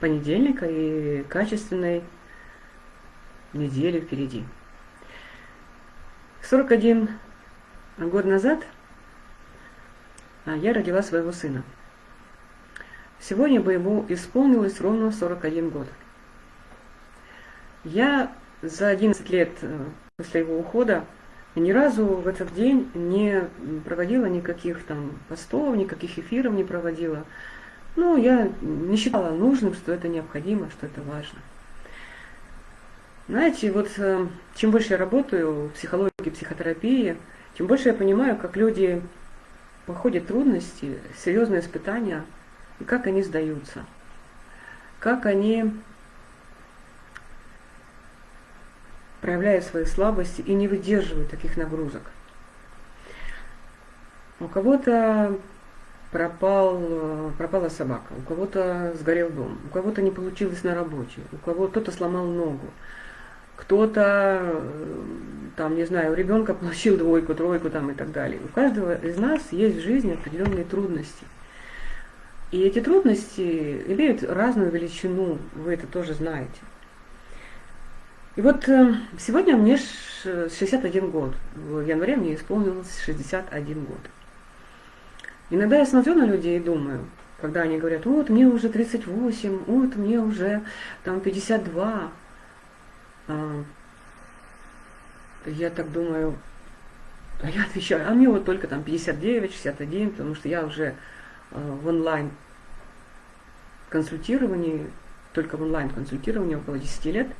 понедельника и качественной недели впереди. 41 год назад а, я родила своего сына. Сегодня бы ему исполнилось ровно 41 год. Я за 11 лет э, после его ухода ни разу в этот день не проводила никаких там постов, никаких эфиров не проводила. Ну, я не считала нужным, что это необходимо, что это важно. Знаете, вот э, чем больше я работаю в психологии, психотерапии, тем больше я понимаю, как люди проходят трудности, серьезные испытания, и как они сдаются. Как они проявляют свои слабости и не выдерживают таких нагрузок. У кого-то пропал, пропала собака, у кого-то сгорел дом, у кого-то не получилось на работе, у кого кто-то сломал ногу, кто-то, там, не знаю, у ребенка получил двойку, тройку там и так далее. У каждого из нас есть в жизни определенные трудности. И эти трудности имеют разную величину, вы это тоже знаете. И вот э, сегодня мне 61 год. В январе мне исполнилось 61 год. Иногда я смотрю на людей и думаю, когда они говорят, вот мне уже 38, вот мне уже там 52. А, я так думаю, а я отвечаю, а мне вот только там 59, 61, потому что я уже э, в онлайн консультировании, только в онлайн консультировании около 10 лет –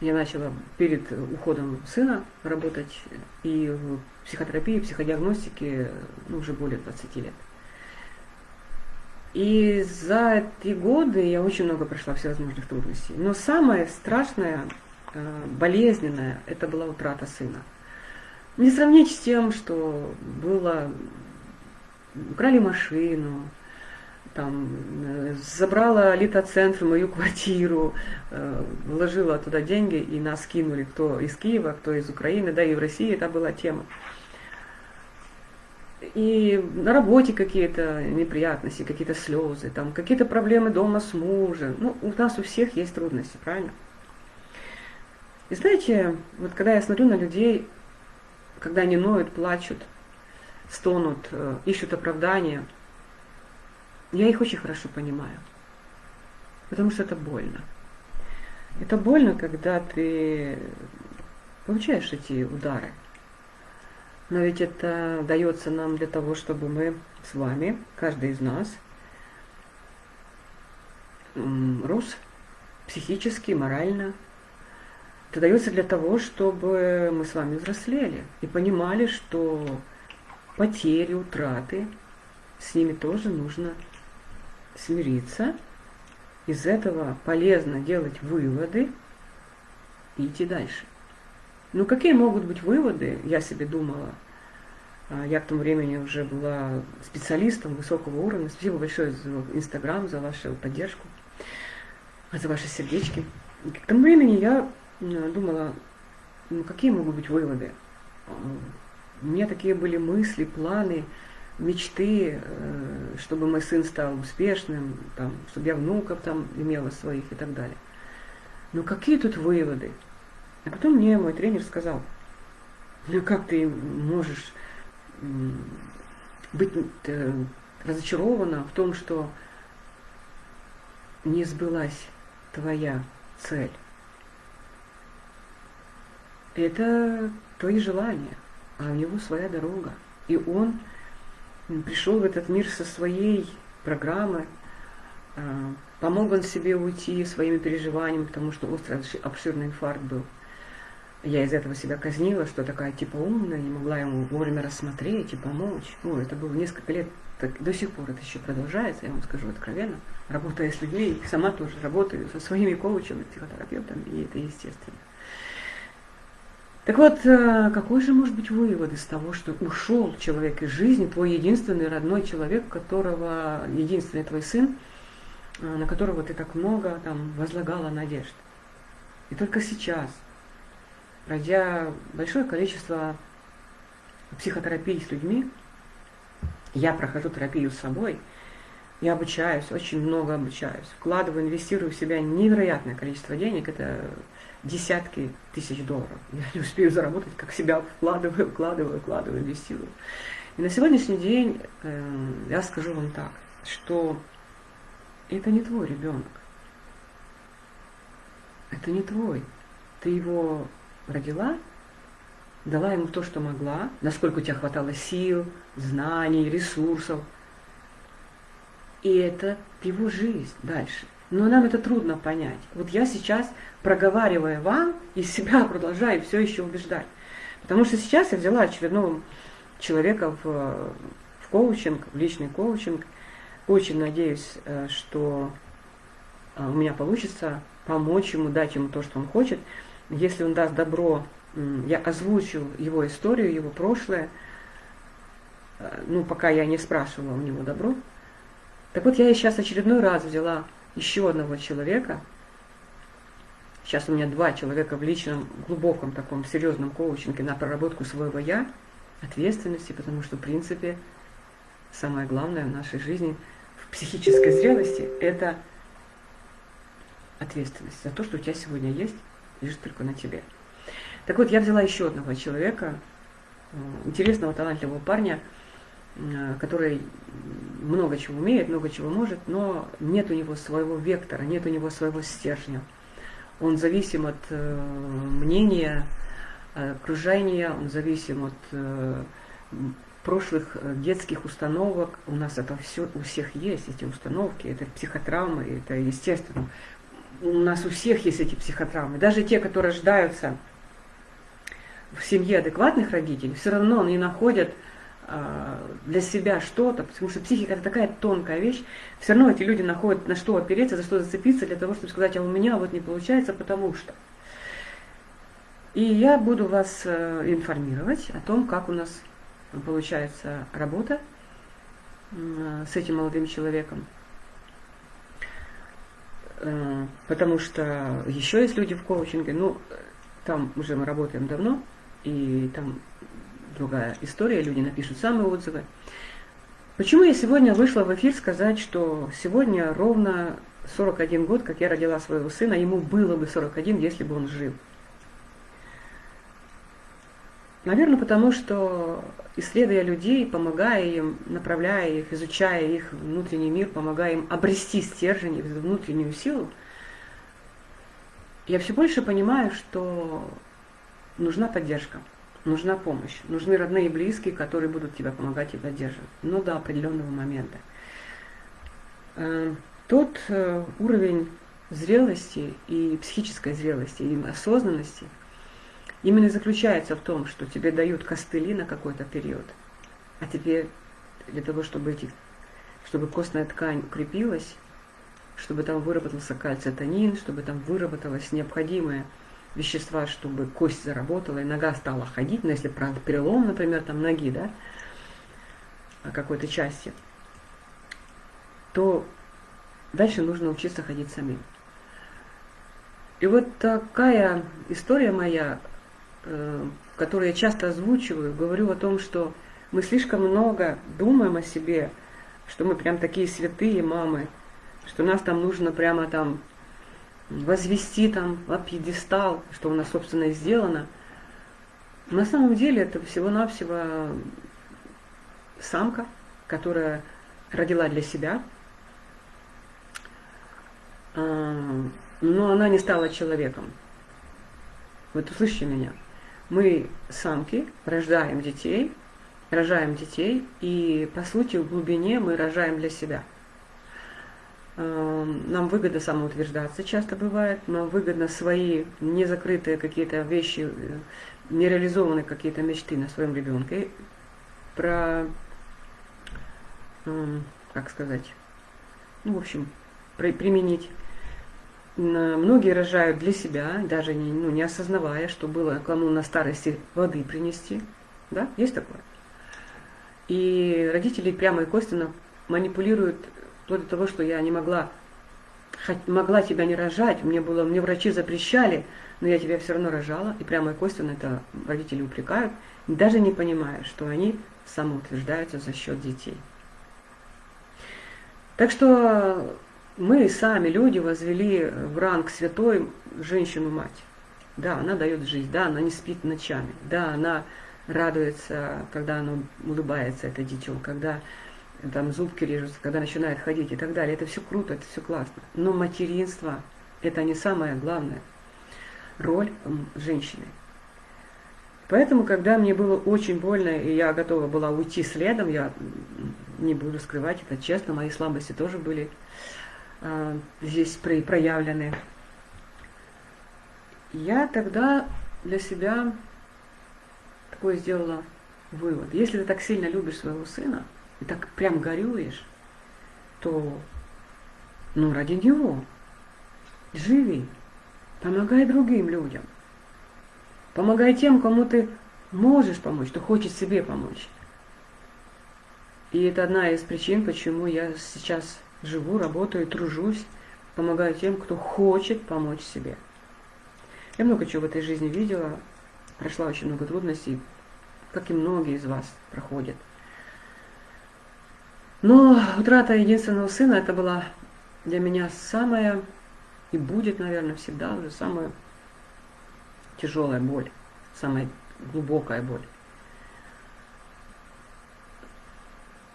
я начала перед уходом сына работать и в психотерапии, психодиагностике ну, уже более 20 лет. И за эти годы я очень много прошла всевозможных трудностей. Но самое страшное, э, болезненное, это была утрата сына. Не сравнить с тем, что было, украли машину, там, э, забрала литоцентр мою квартиру, э, вложила туда деньги, и нас кинули, кто из Киева, кто из Украины, да и в России это была тема. И на работе какие-то неприятности, какие-то слезы, там какие-то проблемы дома с мужем. Ну, у нас у всех есть трудности, правильно? И знаете, вот когда я смотрю на людей, когда они ноют, плачут, стонут, э, ищут оправдания – я их очень хорошо понимаю, потому что это больно. Это больно, когда ты получаешь эти удары. Но ведь это дается нам для того, чтобы мы с вами, каждый из нас, рос психически, морально. Это дается для того, чтобы мы с вами взрослели и понимали, что потери, утраты, с ними тоже нужно смириться, из этого полезно делать выводы и идти дальше. Ну, какие могут быть выводы, я себе думала. А, я к тому времени уже была специалистом высокого уровня. Спасибо большое за Инстаграм, за вашу поддержку, за ваши сердечки. К тому времени я думала, ну, какие могут быть выводы. А, у меня такие были мысли, планы, мечты, э, чтобы мой сын стал успешным, там, чтобы я внуков там имела своих и так далее. Но какие тут выводы? А потом мне мой тренер сказал, ну как ты можешь быть э, разочарована в том, что не сбылась твоя цель. Это твои желания, а у него своя дорога. И он пришел в этот мир со своей программой, а, помог он себе уйти своими переживаниями, потому что острый обширный инфаркт был. Я из этого себя казнила, что такая типа умная, не могла ему вовремя рассмотреть и помочь. Ну, это было несколько лет, так, до сих пор это еще продолжается, я вам скажу откровенно. Работая с людьми, сама тоже работаю со своими коучами, психотерапевтами, и это естественно. Так вот, э, какой же может быть вывод из того, что ушел человек из жизни, твой единственный родной человек, которого, единственный твой сын, э, на которого ты так много там возлагала надежд. И только сейчас, пройдя большое количество психотерапии с людьми, я прохожу терапию с собой, Я обучаюсь, очень много обучаюсь. Вкладываю, инвестирую в себя невероятное количество денег. Это десятки тысяч долларов. Я не успею заработать, как себя вкладываю, вкладываю, вкладываю, инвестирую. И на сегодняшний день э, я скажу вам так, что это не твой ребенок. Это не твой. Ты его родила, дала ему то, что могла, насколько у тебя хватало сил, знаний, ресурсов. И это его жизнь дальше. Но нам это трудно понять. Вот я сейчас, проговаривая вам, из себя продолжаю все еще убеждать. Потому что сейчас я взяла очередного человека в, в коучинг, в личный коучинг. Очень надеюсь, э, что э, у меня получится помочь ему, дать ему то, что он хочет. Если он даст добро, я озвучу его историю, его прошлое, э, ну, пока я не спрашивала у него добро. Так вот, я сейчас очередной раз взяла еще одного человека. Сейчас у меня два человека в личном, глубоком таком серьезном коучинге на проработку своего «я», ответственности, потому что, в принципе, самое главное в нашей жизни, в психической зрелости, это ответственность за то, что у тебя сегодня есть, лежит только на тебе. Так вот, я взяла еще одного человека, э, интересного, талантливого парня, который много чего умеет, много чего может, но нет у него своего вектора, нет у него своего стержня. Он зависим от э, мнения окружения, он зависим от прошлых детских установок. У нас это все у всех есть, эти установки, это психотравмы, это естественно у нас у всех есть эти психотравмы. Даже те, которые рождаются в семье адекватных родителей, все равно они находят э, для себя что-то, потому что психика это такая тонкая вещь, все равно эти люди находят на что опереться, за что зацепиться, для того, чтобы сказать, а у меня вот не получается, потому что. И я буду вас э, информировать о том, как у нас получается работа с этим молодым человеком. Э, потому что еще есть люди в коучинге, ну, там уже мы работаем давно, и там другая история, люди напишут самые отзывы. Почему я сегодня вышла в эфир сказать, что сегодня ровно 41 год, как я родила своего сына, ему было бы 41, если бы он жил. Наверное, потому что исследуя людей, помогая им, направляя их, изучая их внутренний мир, помогая им обрести стержень внутреннюю силу, я все больше понимаю, что нужна поддержка, нужна помощь, нужны родные и близкие, которые будут тебя помогать и поддерживать, но до определенного момента. Э, тот э, уровень зрелости и психической зрелости, и осознанности – именно заключается в том, что тебе дают костыли на какой-то период, а тебе для того, чтобы, эти, чтобы костная ткань укрепилась, чтобы там выработался кальцитонин, чтобы там выработалось необходимое вещества, чтобы кость заработала и нога стала ходить, ну если перелом, например, там ноги, да, какой-то части, то дальше нужно учиться ходить самим. И вот такая история моя Э, которые я часто озвучиваю, говорю о том, что мы слишком много думаем о себе, что мы прям такие святые мамы, что нас там нужно прямо там возвести там в пьедестал, что у нас, собственно, и сделано. На самом деле это всего-навсего самка, которая родила для себя, а, но она не стала человеком. Вот услышите меня – мы, самки, рождаем детей, рожаем детей, и, по сути, в глубине мы рожаем для себя. Эм, нам выгодно самоутверждаться, часто бывает, но выгодно свои незакрытые какие-то вещи, э, нереализованные какие-то мечты на своем ребенке про, эм, как сказать, ну, в общем, применить Многие рожают для себя, даже не, ну, не осознавая, что было кому на старости воды принести. Да, есть такое. И родители прямо и косвенно манипулируют вплоть до того, что я не могла, могла тебя не рожать, мне, было, мне врачи запрещали, но я тебя все равно рожала, и прямо и косвенно это родители упрекают, даже не понимая, что они самоутверждаются за счет детей. Так что мы сами, люди, возвели в ранг святой женщину-мать. Да, она дает жизнь, да, она не спит ночами, да, она радуется, когда она улыбается, это дитё, когда там зубки режутся, когда начинает ходить и так далее. Это все круто, это все классно. Но материнство – это не самое главное. Роль женщины. Поэтому, когда мне было очень больно, и я готова была уйти следом, я не буду скрывать это честно, мои слабости тоже были э, здесь проявлены. Я тогда для себя такой сделала вывод. Если ты так сильно любишь своего сына, и так прям горюешь, то ну ради него живи, помогай другим людям. Помогай тем, кому ты можешь помочь, кто хочет себе помочь. И это одна из причин, почему я сейчас живу, работаю, тружусь, помогаю тем, кто хочет помочь себе. Я много чего в этой жизни видела, прошла очень много трудностей, как и многие из вас проходят. Но утрата единственного сына, это была для меня самая, и будет, наверное, всегда уже самая тяжелая боль, самая глубокая боль.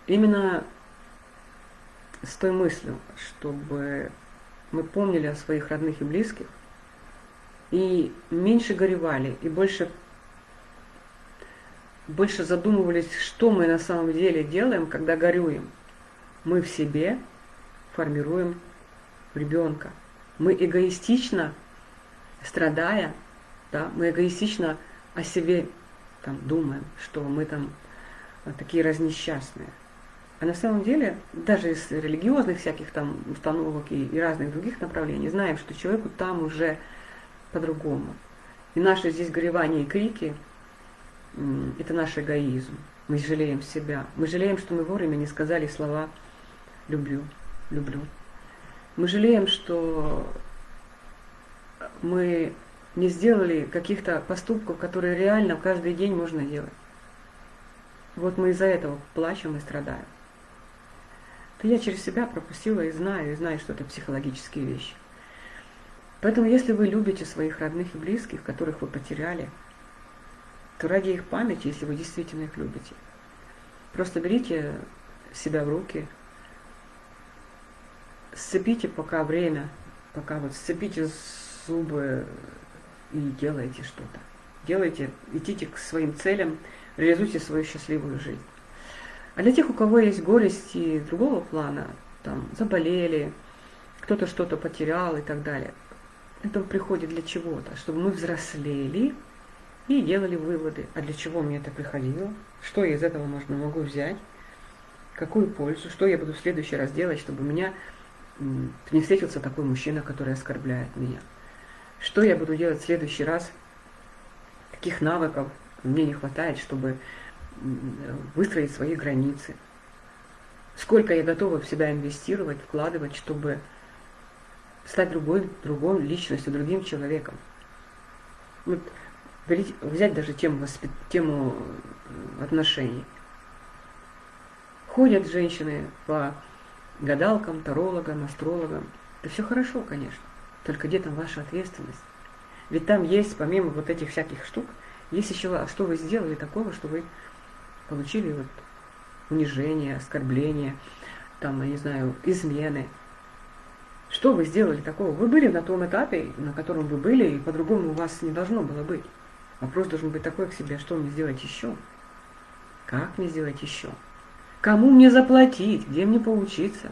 Именно с той мыслью, чтобы мы помнили о своих родных и близких, и меньше горевали, и больше, больше задумывались, что мы на самом деле делаем, когда горюем. Мы в себе формируем ребенка. Мы эгоистично, страдая, да, мы эгоистично о себе там, думаем, что мы там такие разнесчастные. А на самом деле, даже из религиозных всяких там установок и, и разных других направлений, знаем, что человеку там уже по-другому. И наши здесь горевания и крики – это наш эгоизм. Мы жалеем себя. Мы жалеем, что мы вовремя не сказали слова «люблю», «люблю». Мы жалеем, что мы не сделали каких-то поступков, которые реально каждый день можно делать. Вот мы из-за этого плачем и страдаем. Это я через себя пропустила и знаю, и знаю, что это психологические вещи. Поэтому, если вы любите своих родных и близких, которых вы потеряли, ради их памяти, если вы действительно их любите, просто берите себя в руки, сцепите пока время, пока вот сцепите зубы и делайте что-то. Делайте, идите к своим целям, реализуйте свою счастливую жизнь. А для тех, у кого есть горести другого плана, там, заболели, кто-то что-то потерял и так далее, это приходит для чего-то, чтобы мы взрослели и делали выводы, а для чего мне это приходило, что я из этого можно могу взять, какую пользу, что я буду в следующий раз делать, чтобы у меня не встретился такой мужчина, который оскорбляет меня. Что я буду делать в следующий раз, каких навыков мне не хватает, чтобы выстроить свои границы. Сколько я готова в себя инвестировать, вкладывать, чтобы стать другой, другой личностью, другим человеком. Вот, взять даже тему, тему отношений. Ходят женщины по гадалкам, тарологам, астрологам. Это все хорошо, конечно. Только где там ваша ответственность? Ведь там есть, помимо вот этих всяких штук, есть еще, а что вы сделали такого, что вы получили вот унижение, оскорбление, там, я не знаю, измены. Что вы сделали такого? Вы были на том этапе, на котором вы были, и по-другому у вас не должно было быть. Вопрос должен быть такой к себе, что мне сделать еще? Как мне сделать еще? Кому мне заплатить? Где мне поучиться?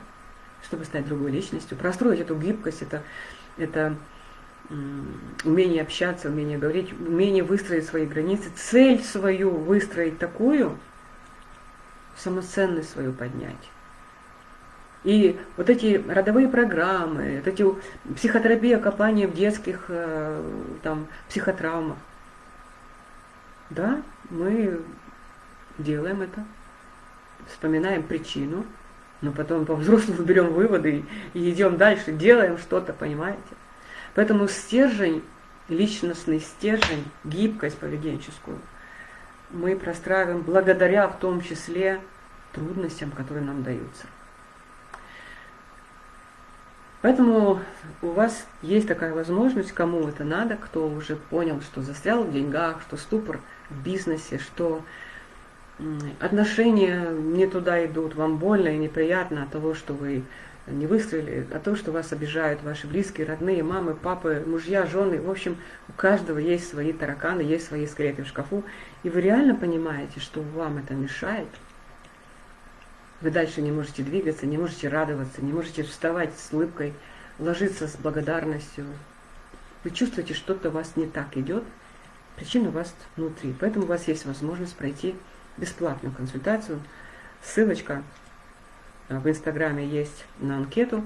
Чтобы стать другой личностью, простроить эту гибкость, это, это умение общаться, умение говорить, умение выстроить свои границы, цель свою выстроить такую, самоценность свою поднять. И вот эти родовые программы, вот эти психотерапия, копание в детских э, там, психотравмах. Да, мы делаем это, вспоминаем причину, но потом по-взрослому берем выводы и, идем дальше, делаем что-то, понимаете? Поэтому стержень, личностный стержень, гибкость поведенческую – мы простраиваем благодаря в том числе трудностям, которые нам даются. Поэтому у вас есть такая возможность, кому это надо, кто уже понял, что застрял в деньгах, что ступор в бизнесе, что отношения не туда идут, вам больно и неприятно от того, что вы не выстрелили, от того, что вас обижают ваши близкие, родные, мамы, папы, мужья, жены. В общем, у каждого есть свои тараканы, есть свои скелеты в шкафу. И вы реально понимаете, что вам это мешает. Вы дальше не можете двигаться, не можете радоваться, не можете вставать с улыбкой, ложиться с благодарностью. Вы чувствуете, что-то у вас не так идет, причина у вас внутри. Поэтому у вас есть возможность пройти бесплатную консультацию. Ссылочка э, в Инстаграме есть на анкету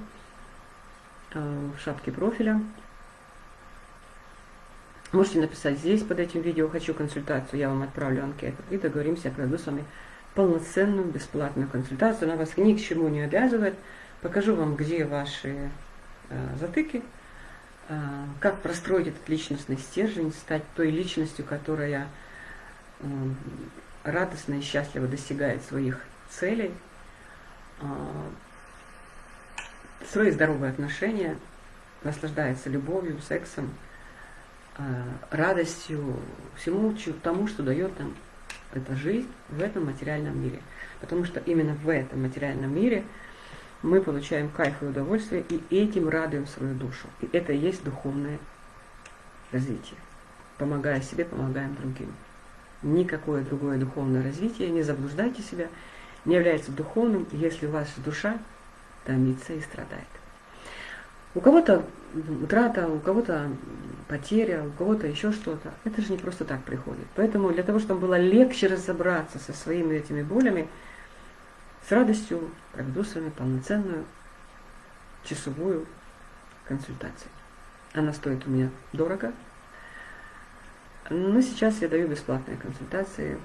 э, в шапке профиля. Можете написать здесь под этим видео «Хочу консультацию», я вам отправлю анкету. И договоримся, я проведу с вами полноценную бесплатную консультацию. Она вас ни к чему не обязывает. Покажу вам, где ваши э, затыки, как простроить этот личностный стержень, стать той личностью, которая э, радостно и счастливо достигает своих целей, э, строит здоровые отношения, наслаждается любовью, сексом, э, радостью, всему тому, что дает нам эта жизнь в этом материальном мире. Потому что именно в этом материальном мире мы получаем кайф и удовольствие, и этим радуем свою душу. И это и есть духовное развитие. Помогая себе, помогаем другим. Никакое другое духовное развитие, не заблуждайте себя, не является духовным, если ваша душа томится и страдает. У кого-то утрата, у кого-то потеря, у кого-то еще что-то. Это же не просто так приходит. Поэтому для того, чтобы было легче разобраться со своими этими болями, с радостью проведу с вами полноценную часовую консультацию. Она стоит у меня дорого, но сейчас я даю бесплатные консультации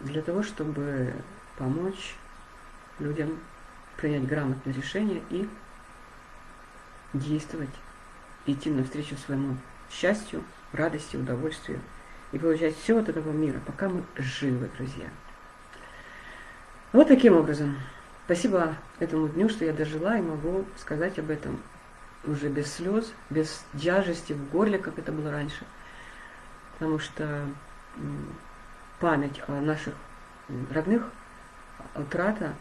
для того, чтобы помочь людям принять грамотное решение и действовать, идти навстречу своему счастью, радости, удовольствию и получать все от этого мира, пока мы живы, друзья. Вот таким образом. Спасибо этому дню, что я дожила и могу сказать об этом уже без слез, без тяжести в горле, как это было раньше. Потому что память о наших родных, утрата,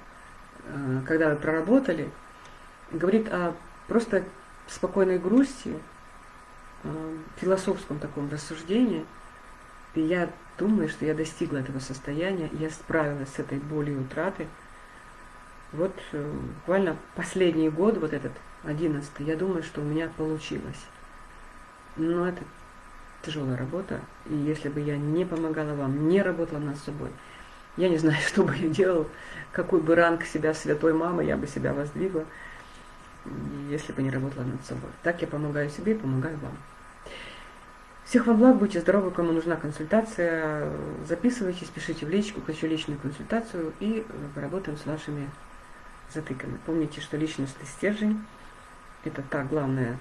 э, когда вы проработали, говорит о просто спокойной грусти, философском таком рассуждении. И я думаю, что я достигла этого состояния, я справилась с этой болью утраты. Вот э, буквально последний год, вот этот, одиннадцатый, я думаю, что у меня получилось. Но это тяжелая работа, и если бы я не помогала вам, не работала над собой, я не знаю, что бы я делал, какой бы ранг себя святой мамы я бы себя воздвигла если бы не работала над собой. Так я помогаю себе и помогаю вам. Всех вам благ, будьте здоровы, кому нужна консультация, записывайтесь, пишите в личку, хочу личную консультацию и поработаем с вашими затыками. Помните, что личностный стержень – это та главная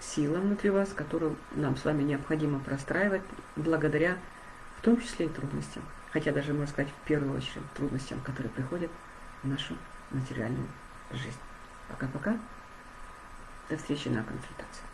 сила внутри вас, которую нам с вами необходимо простраивать благодаря в том числе и трудностям. Хотя даже, можно сказать, в первую очередь трудностям, которые приходят в нашу материальную жизнь. Пока-пока. До встречи на консультации.